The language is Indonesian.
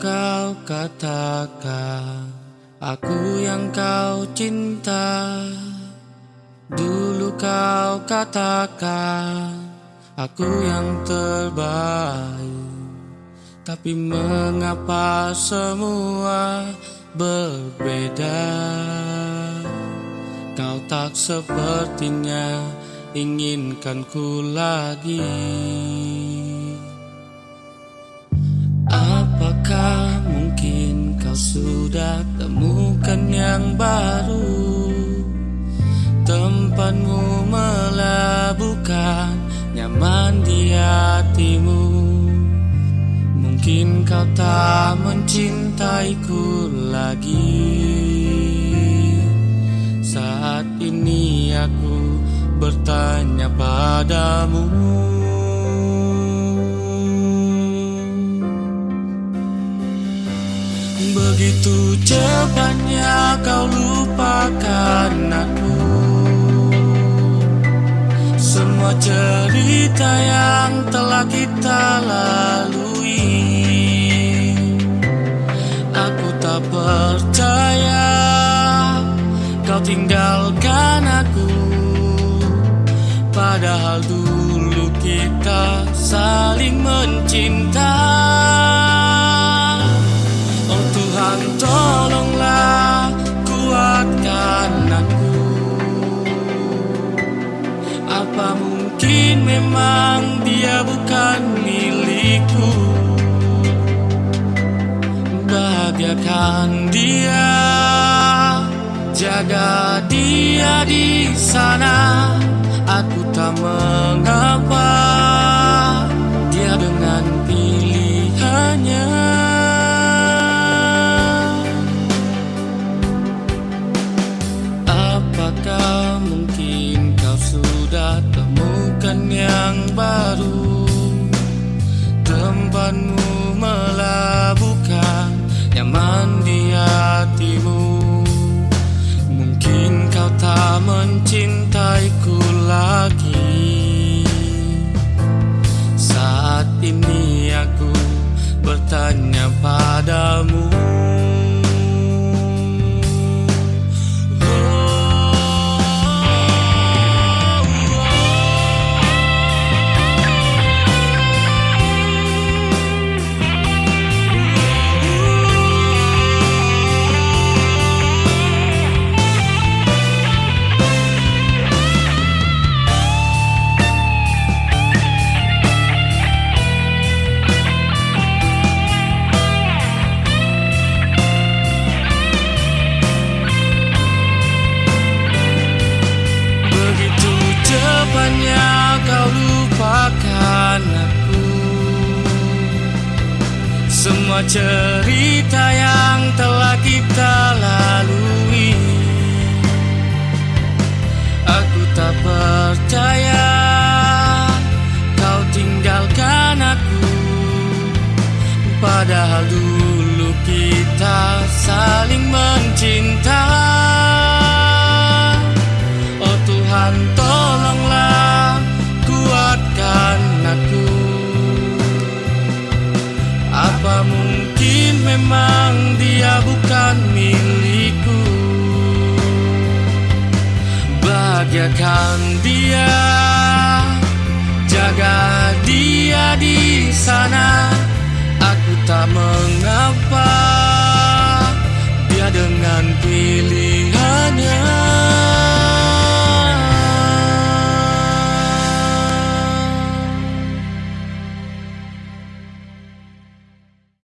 kau katakan Aku yang kau cinta. Dulu kau katakan Aku yang terbaik. Tapi mengapa semua berbeda? Kau tak sepertinya inginkan ku lagi sudah temukan yang baru. Tempatmu melabuhkan nyaman di hatimu. Mungkin kau tak mencintaiku lagi. Saat ini aku bertanya padamu Begitu cepatnya kau lupakan aku. Semua cerita yang telah kita lalui. Aku tak percaya kau tinggalkan aku. Padahal dulu kita saling mencinta Oh Tuhan tolonglah kuatkan aku. Apa mungkin memang dia bukan milikku? Bahagiakan dia Jaga dia di sana. Aku tak mengapa yang Semua cerita yang telah kita lalui. Aku tak percaya kau tinggalkan aku. Padahal dulu kita saling mencinta Bahagiakan dia. Jaga dia di sana. Aku tak mengapa